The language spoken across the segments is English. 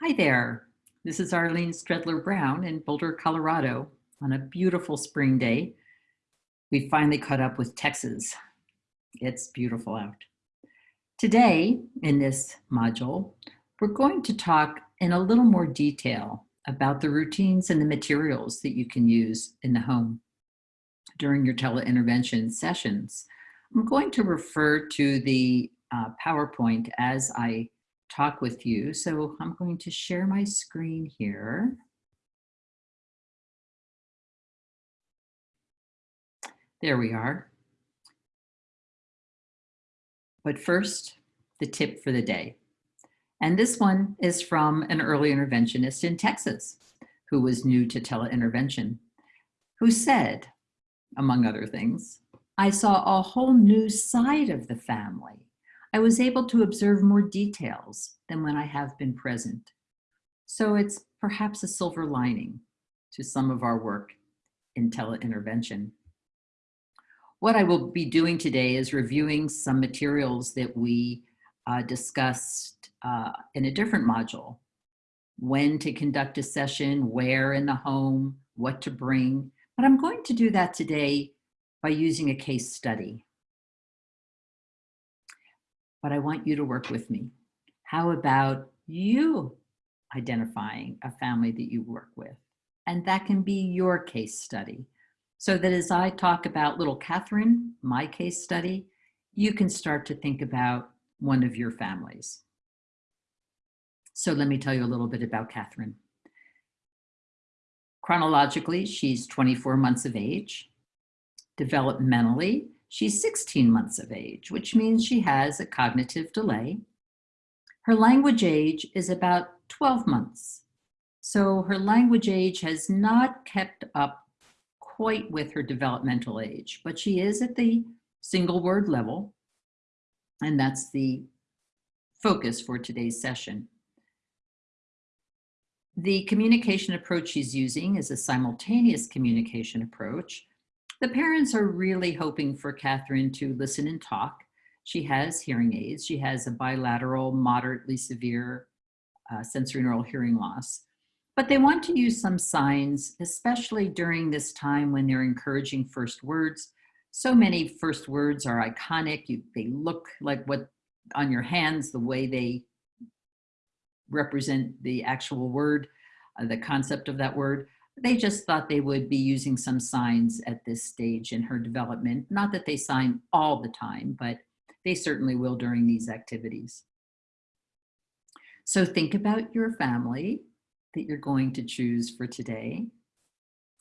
Hi there. This is Arlene Stredler Brown in Boulder, Colorado on a beautiful spring day. We finally caught up with Texas. It's beautiful out. Today, in this module, we're going to talk in a little more detail about the routines and the materials that you can use in the home during your teleintervention sessions. I'm going to refer to the uh, PowerPoint as I talk with you. So I'm going to share my screen here. There we are. But first, the tip for the day. And this one is from an early interventionist in Texas who was new to teleintervention, who said, among other things, I saw a whole new side of the family I was able to observe more details than when I have been present. So it's perhaps a silver lining to some of our work in teleintervention. What I will be doing today is reviewing some materials that we uh, discussed uh, in a different module. When to conduct a session, where in the home, what to bring. But I'm going to do that today by using a case study but I want you to work with me. How about you identifying a family that you work with? And that can be your case study. So that as I talk about little Catherine, my case study, you can start to think about one of your families. So let me tell you a little bit about Catherine. Chronologically, she's 24 months of age. Developmentally, She's 16 months of age, which means she has a cognitive delay. Her language age is about 12 months. So her language age has not kept up quite with her developmental age, but she is at the single word level. And that's the focus for today's session. The communication approach she's using is a simultaneous communication approach the parents are really hoping for Catherine to listen and talk. She has hearing aids. She has a bilateral, moderately severe uh, sensorineural hearing loss. But they want to use some signs, especially during this time when they're encouraging first words. So many first words are iconic. You, they look like what on your hands, the way they represent the actual word, uh, the concept of that word they just thought they would be using some signs at this stage in her development. Not that they sign all the time, but they certainly will during these activities. So think about your family that you're going to choose for today.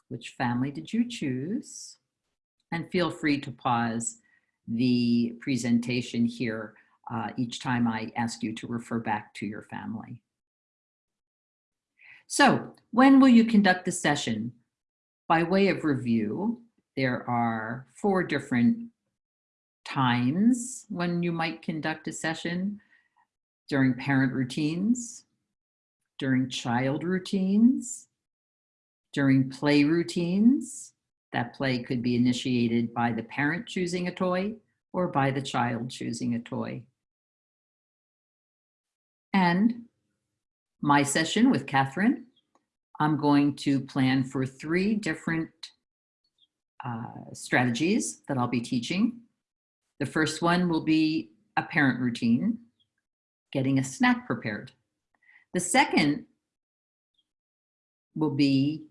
Which family did you choose? And feel free to pause the presentation here uh, each time I ask you to refer back to your family. So when will you conduct the session? By way of review, there are four different times when you might conduct a session during parent routines, during child routines, during play routines. That play could be initiated by the parent choosing a toy or by the child choosing a toy. And my session with Catherine, I'm going to plan for three different uh, strategies that I'll be teaching. The first one will be a parent routine, getting a snack prepared. The second will be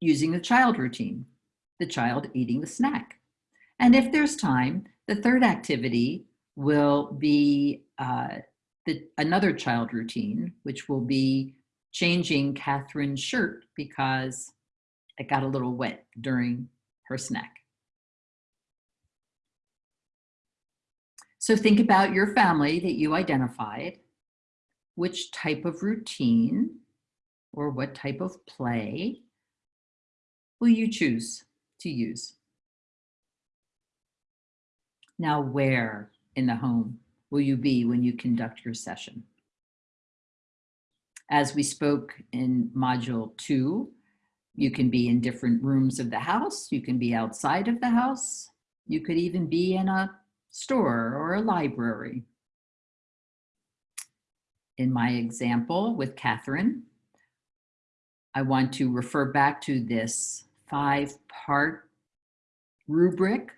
using the child routine, the child eating the snack. And if there's time, the third activity will be uh, the, another child routine, which will be changing Catherine's shirt because it got a little wet during her snack. So think about your family that you identified, which type of routine or what type of play will you choose to use? Now, where in the home will you be when you conduct your session? As we spoke in module two, you can be in different rooms of the house. You can be outside of the house. You could even be in a store or a library. in my example with Catherine, I want to refer back to this five-part rubric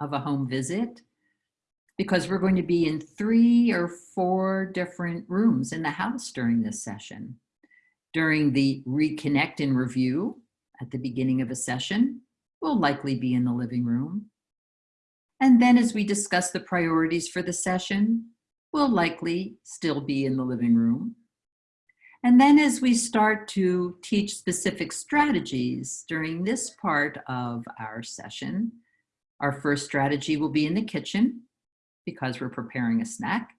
of a home visit because we're going to be in three or four different rooms in the house during this session. During the reconnect and review at the beginning of a session, we'll likely be in the living room. And then as we discuss the priorities for the session, we'll likely still be in the living room. And then as we start to teach specific strategies during this part of our session, our first strategy will be in the kitchen because we're preparing a snack.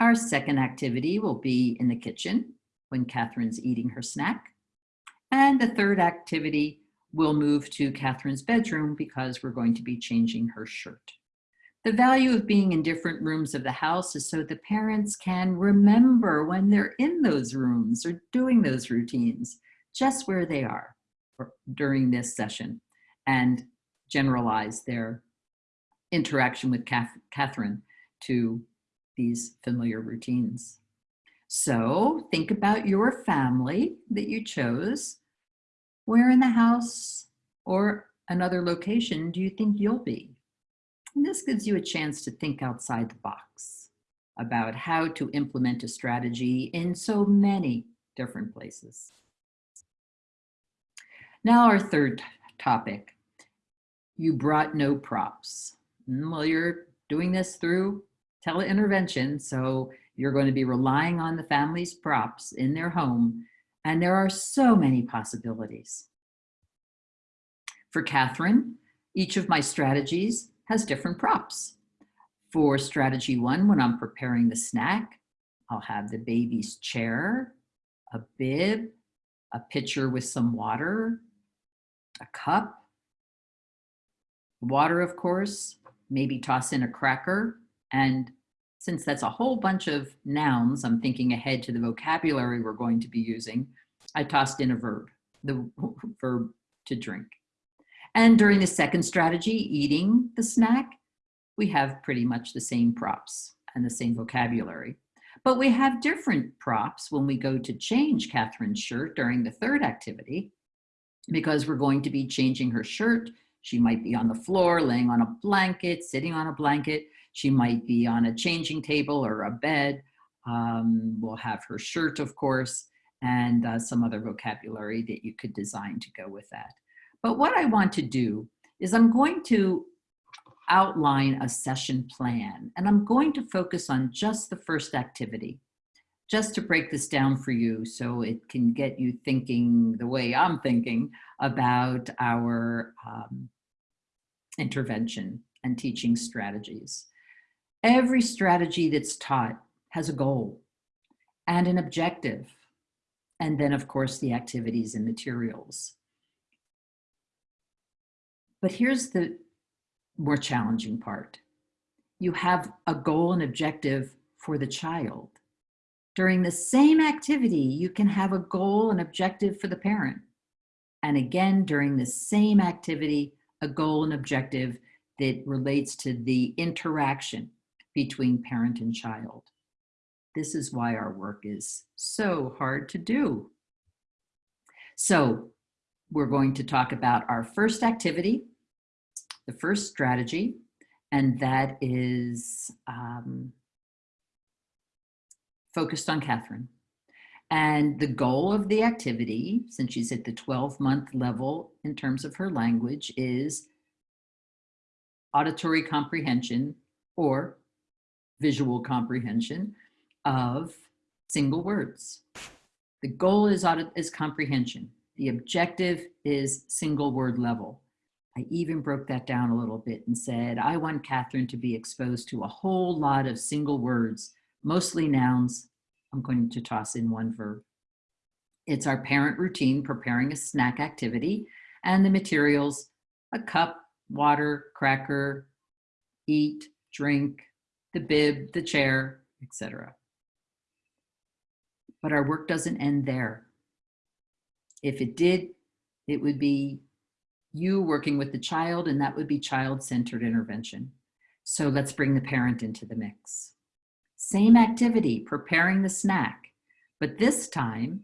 Our second activity will be in the kitchen when Catherine's eating her snack. And the third activity will move to Catherine's bedroom because we're going to be changing her shirt. The value of being in different rooms of the house is so the parents can remember when they're in those rooms or doing those routines, just where they are during this session and generalize their interaction with Catherine to these familiar routines. So think about your family that you chose. Where in the house or another location do you think you'll be? And this gives you a chance to think outside the box about how to implement a strategy in so many different places. Now our third topic, you brought no props. Mm, well, you're doing this through teleintervention, so you're going to be relying on the family's props in their home, and there are so many possibilities. For Catherine, each of my strategies has different props. For strategy one, when I'm preparing the snack, I'll have the baby's chair, a bib, a pitcher with some water, a cup, water, of course, maybe toss in a cracker. And since that's a whole bunch of nouns, I'm thinking ahead to the vocabulary we're going to be using, I tossed in a verb, the verb to drink. And during the second strategy, eating the snack, we have pretty much the same props and the same vocabulary. But we have different props when we go to change Catherine's shirt during the third activity, because we're going to be changing her shirt she might be on the floor, laying on a blanket, sitting on a blanket. She might be on a changing table or a bed. Um, we'll have her shirt, of course, and uh, some other vocabulary that you could design to go with that. But what I want to do is I'm going to outline a session plan, and I'm going to focus on just the first activity, just to break this down for you so it can get you thinking the way I'm thinking about our um, intervention and teaching strategies. Every strategy that's taught has a goal and an objective. And then of course the activities and materials. But here's the more challenging part. You have a goal and objective for the child. During the same activity, you can have a goal and objective for the parent. And again, during the same activity, a goal and objective that relates to the interaction between parent and child. This is why our work is so hard to do. So we're going to talk about our first activity, the first strategy, and that is um, focused on Catherine. And the goal of the activity, since she's at the 12 month level in terms of her language, is auditory comprehension or visual comprehension of single words. The goal is, audit, is comprehension. The objective is single word level. I even broke that down a little bit and said, I want Catherine to be exposed to a whole lot of single words, mostly nouns, I'm going to toss in one verb. It's our parent routine preparing a snack activity and the materials, a cup, water, cracker, eat, drink, the bib, the chair, etc. But our work doesn't end there. If it did, it would be you working with the child and that would be child-centered intervention. So let's bring the parent into the mix. Same activity, preparing the snack. But this time,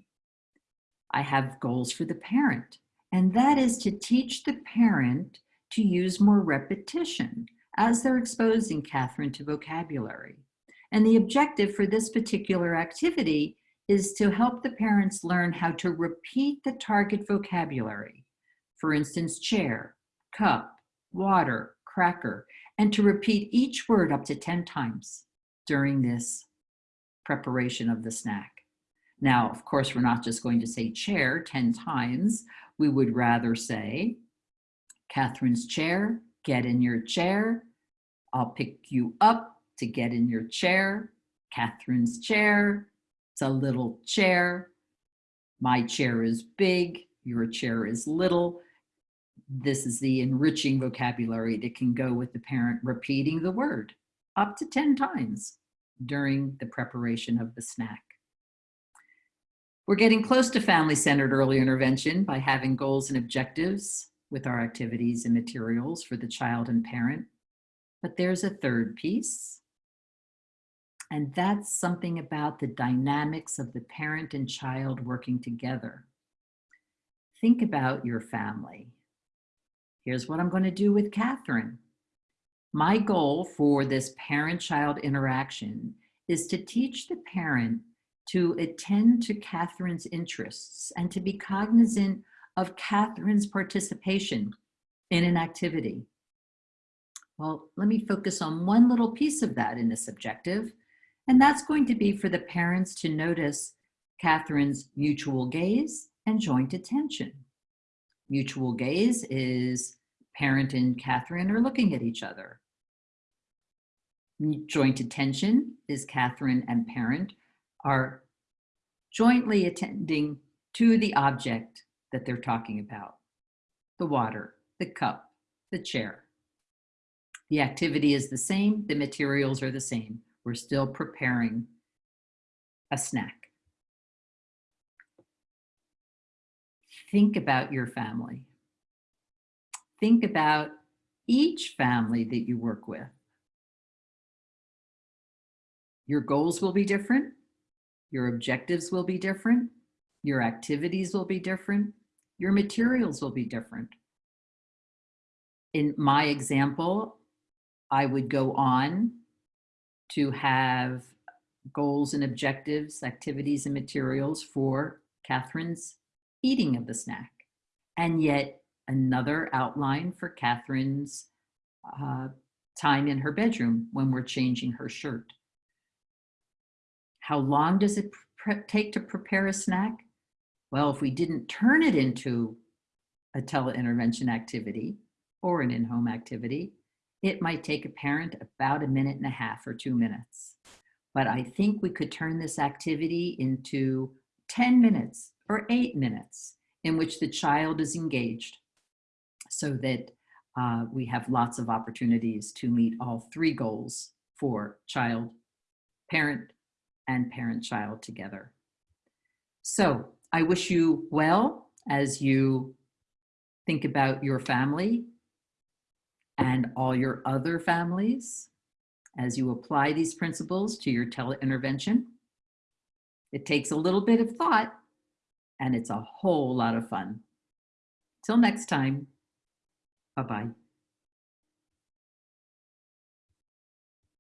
I have goals for the parent. And that is to teach the parent to use more repetition as they're exposing Catherine to vocabulary. And the objective for this particular activity is to help the parents learn how to repeat the target vocabulary. For instance, chair, cup, water, cracker, and to repeat each word up to 10 times during this preparation of the snack. Now, of course, we're not just going to say chair 10 times. We would rather say, Catherine's chair, get in your chair. I'll pick you up to get in your chair. Catherine's chair, it's a little chair. My chair is big, your chair is little. This is the enriching vocabulary that can go with the parent repeating the word up to 10 times during the preparation of the snack. We're getting close to family-centered early intervention by having goals and objectives with our activities and materials for the child and parent. But there's a third piece, and that's something about the dynamics of the parent and child working together. Think about your family. Here's what I'm going to do with Catherine. My goal for this parent-child interaction is to teach the parent to attend to Catherine's interests and to be cognizant of Catherine's participation in an activity. Well, let me focus on one little piece of that in this objective, and that's going to be for the parents to notice Catherine's mutual gaze and joint attention. Mutual gaze is parent and Catherine are looking at each other. Joint attention is Catherine and parent are jointly attending to the object that they're talking about. The water, the cup, the chair. The activity is the same, the materials are the same. We're still preparing a snack. Think about your family. Think about each family that you work with. Your goals will be different. Your objectives will be different. Your activities will be different. Your materials will be different. In my example, I would go on to have goals and objectives, activities and materials for Catherine's eating of the snack. And yet another outline for Catherine's uh, time in her bedroom when we're changing her shirt. How long does it take to prepare a snack? Well, if we didn't turn it into a teleintervention activity or an in-home activity, it might take a parent about a minute and a half or two minutes. But I think we could turn this activity into 10 minutes or eight minutes in which the child is engaged so that uh, we have lots of opportunities to meet all three goals for child, parent, and parent-child together. So I wish you well as you think about your family and all your other families as you apply these principles to your teleintervention. It takes a little bit of thought and it's a whole lot of fun. Till next time, bye-bye.